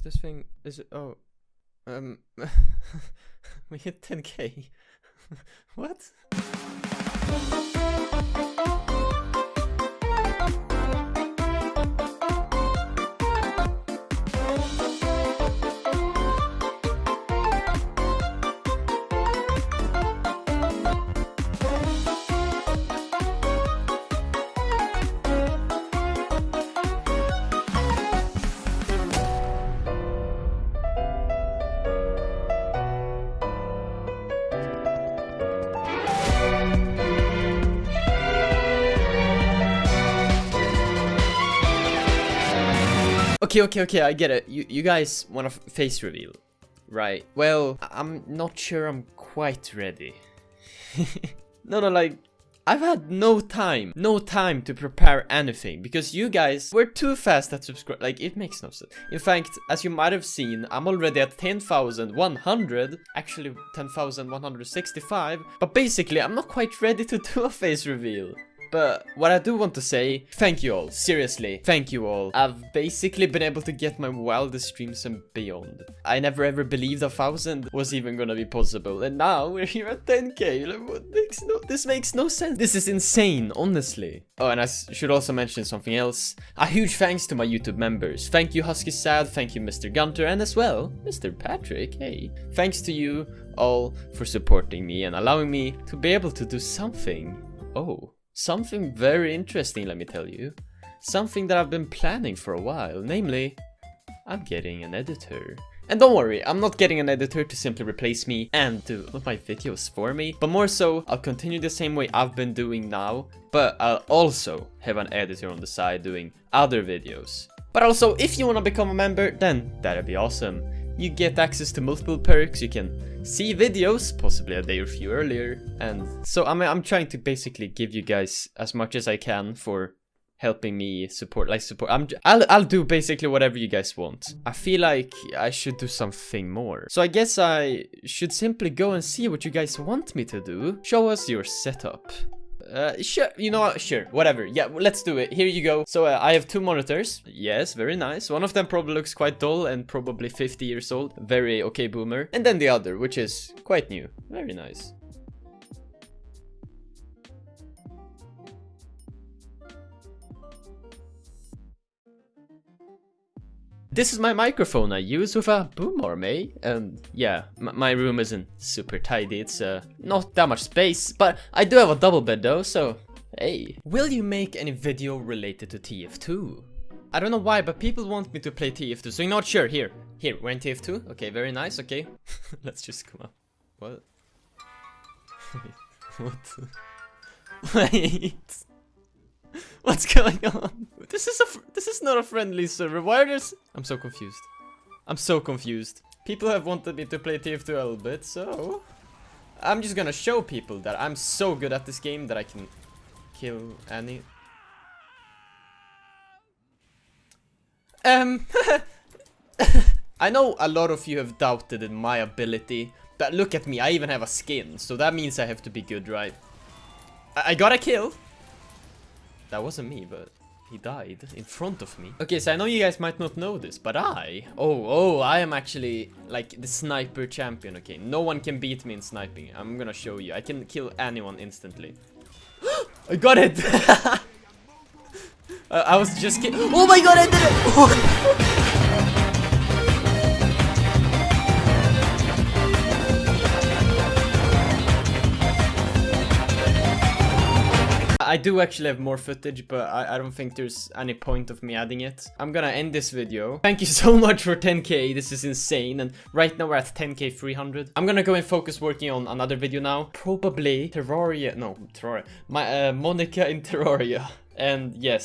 Is this thing? Is it? Oh, um, we hit 10k. what? Okay, okay, okay, I get it. You, you guys want a face reveal, right? Well, I'm not sure I'm quite ready. no, no, like, I've had no time, no time to prepare anything because you guys were too fast at subscribe. Like, it makes no sense. In fact, as you might have seen, I'm already at 10,100, actually 10,165, but basically, I'm not quite ready to do a face reveal. But what I do want to say, thank you all, seriously, thank you all. I've basically been able to get my wildest dreams and beyond. I never ever believed a thousand was even gonna be possible, and now we're here at 10k. Like, what makes no, this makes no sense. This is insane, honestly. Oh, and I should also mention something else. A huge thanks to my YouTube members. Thank you Husky Sad, thank you Mr. Gunter, and as well, Mr. Patrick, hey. Thanks to you all for supporting me and allowing me to be able to do something. Oh. Something very interesting, let me tell you. Something that I've been planning for a while, namely, I'm getting an editor. And don't worry, I'm not getting an editor to simply replace me and do my videos for me, but more so, I'll continue the same way I've been doing now, but I'll also have an editor on the side doing other videos. But also, if you want to become a member, then that'd be awesome. You get access to multiple perks, you can see videos, possibly a day or few earlier, and so I'm, I'm trying to basically give you guys as much as I can for helping me support like support. I'm I'll, I'll do basically whatever you guys want. I feel like I should do something more. So I guess I should simply go and see what you guys want me to do. Show us your setup uh, sure, you know what, sure, whatever, yeah, let's do it, here you go. So, uh, I have two monitors, yes, very nice. One of them probably looks quite dull and probably 50 years old, very okay boomer. And then the other, which is quite new, very nice. This is my microphone I use with a boom arm, eh? And yeah, my room isn't super tidy, it's uh, not that much space, but I do have a double bed though, so hey. Will you make any video related to TF2? I don't know why, but people want me to play TF2, so you're not sure. Here, here, we're in TF2. Okay, very nice, okay. Let's just come up. What? what? Wait. What's going on? This is a this is not a friendly server. Why are there's I'm so confused. I'm so confused. People have wanted me to play TF2 a little bit, so I'm just gonna show people that I'm so good at this game that I can kill any. Um, I know a lot of you have doubted in my ability, but look at me, I even have a skin, so that means I have to be good, right? I, I got a kill. That wasn't me, but he died in front of me. Okay, so I know you guys might not know this, but I... Oh, oh, I am actually, like, the sniper champion, okay? No one can beat me in sniping. I'm gonna show you. I can kill anyone instantly. I got it! uh, I was just kidding. Oh my god, I did it! I do actually have more footage, but I, I, don't think there's any point of me adding it. I'm gonna end this video. Thank you so much for 10k, this is insane, and right now we're at 10k 300. I'm gonna go and focus working on another video now. Probably Terraria, no, Terraria, my, uh, Monica in Terraria. And yes,